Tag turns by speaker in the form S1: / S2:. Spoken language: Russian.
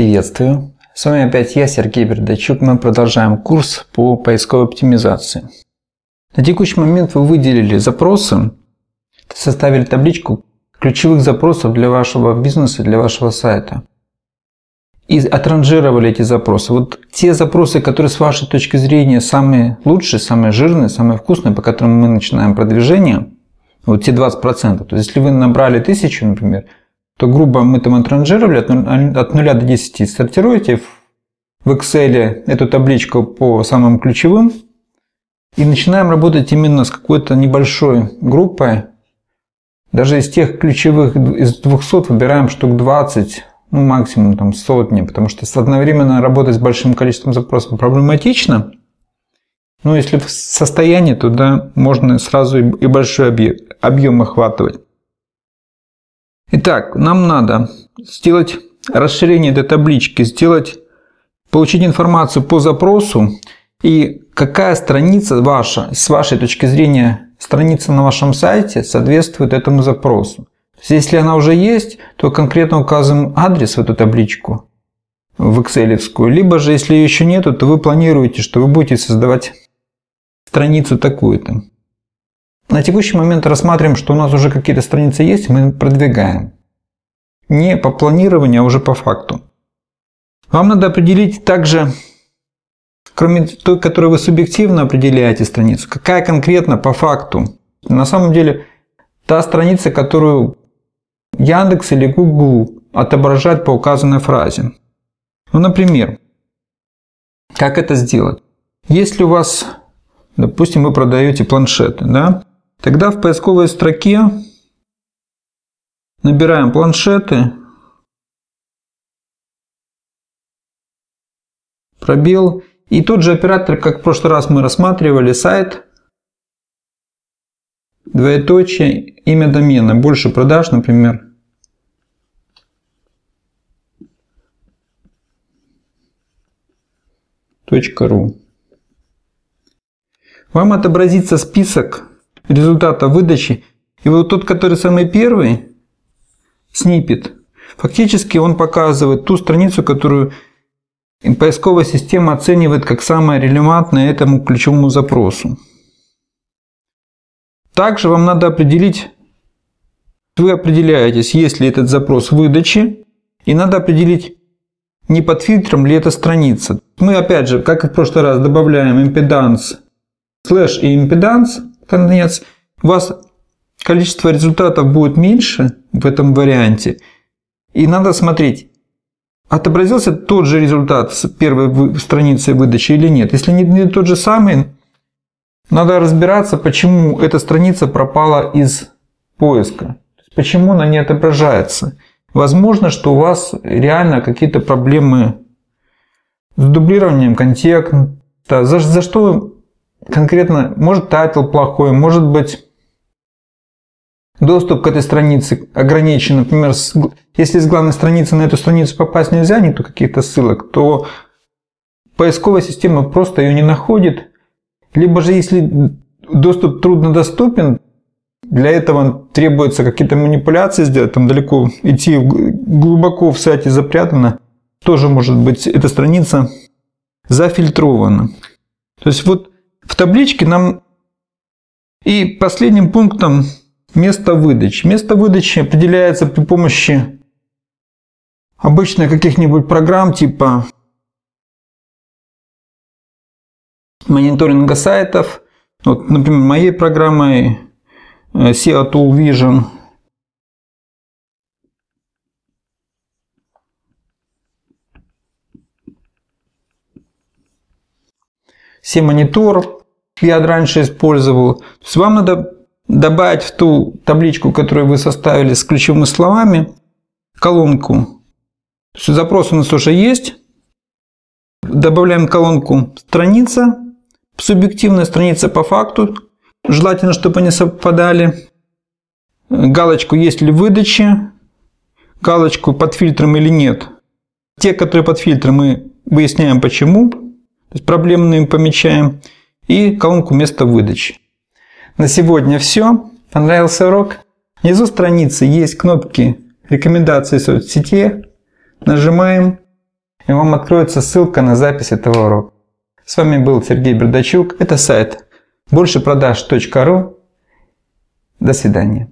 S1: приветствую! С вами опять я, Сергей Бердачук. Мы продолжаем курс по поисковой оптимизации. На текущий момент вы выделили запросы, составили табличку ключевых запросов для вашего бизнеса, для вашего сайта. И отранжировали эти запросы. Вот те запросы, которые с вашей точки зрения самые лучшие, самые жирные, самые вкусные, по которым мы начинаем продвижение, вот те 20%. То есть, если вы набрали тысячу, например, то грубо мы там отранжировали от 0 до 10. Сортируете в Excel эту табличку по самым ключевым и начинаем работать именно с какой-то небольшой группой. Даже из тех ключевых, из 200 выбираем штук 20, ну максимум там сотни, потому что одновременно работать с большим количеством запросов проблематично. Но если в состоянии, то да, можно сразу и большой объем охватывать. Итак, нам надо сделать расширение этой таблички, сделать, получить информацию по запросу и какая страница ваша, с вашей точки зрения, страница на вашем сайте соответствует этому запросу. То есть, если она уже есть, то конкретно указываем адрес в эту табличку, в Excel. Либо же, если ее еще нету, то вы планируете, что вы будете создавать страницу такую-то. На текущий момент рассматриваем, что у нас уже какие-то страницы есть, мы продвигаем. Не по планированию, а уже по факту. Вам надо определить также, кроме той, которую вы субъективно определяете страницу, какая конкретно по факту. На самом деле, та страница, которую Яндекс или Google отображать по указанной фразе. Ну, например, как это сделать? Если у вас, допустим, вы продаете планшеты, да, Тогда в поисковой строке набираем планшеты, пробел и тот же оператор, как в прошлый раз мы рассматривали, сайт, двоеточие, имя домена, больше продаж, например. .ру. Вам отобразится список результата выдачи. И вот тот, который самый первый, снипет, фактически он показывает ту страницу, которую поисковая система оценивает как самое релевантное этому ключевому запросу. Также вам надо определить, вы определяетесь, есть ли этот запрос выдачи, и надо определить, не под фильтром ли эта страница. Мы опять же, как и в прошлый раз, добавляем импеданс, слэш и импеданс, конец, у вас количество результатов будет меньше в этом варианте. И надо смотреть, отобразился тот же результат с первой страницы выдачи или нет. Если не, тот же самый, надо разбираться, почему эта страница пропала из поиска. Почему она не отображается. Возможно, что у вас реально какие-то проблемы с дублированием контекста. За, за что конкретно, может title плохой, может быть доступ к этой странице ограничен. Например, если с главной страницы на эту страницу попасть нельзя, нету каких-то ссылок, то поисковая система просто ее не находит. Либо же, если доступ труднодоступен, для этого требуется какие-то манипуляции сделать, там далеко идти глубоко в сайте запрятано, тоже может быть эта страница зафильтрована. То есть вот табличке нам и последним пунктом место выдачи. Место выдачи определяется при помощи обычно каких-нибудь программ типа мониторинга сайтов. Вот, например, моей программой э, SEO Tool Vision. SEO-монитор, я раньше использовал. То есть вам надо добавить в ту табличку, которую вы составили с ключевыми словами, колонку. То есть запрос у нас уже есть. Добавляем колонку страница, субъективная страница по факту. Желательно, чтобы они совпадали. Галочку есть ли выдача. Галочку под фильтром или нет. Те, которые под фильтром, мы выясняем почему. То есть проблемные помечаем и колонку места выдачи. На сегодня все. Понравился урок? Внизу страницы есть кнопки рекомендации соцсети. Нажимаем и вам откроется ссылка на запись этого урока. С вами был Сергей Бердачук. Это сайт большепродаж.ру. До свидания.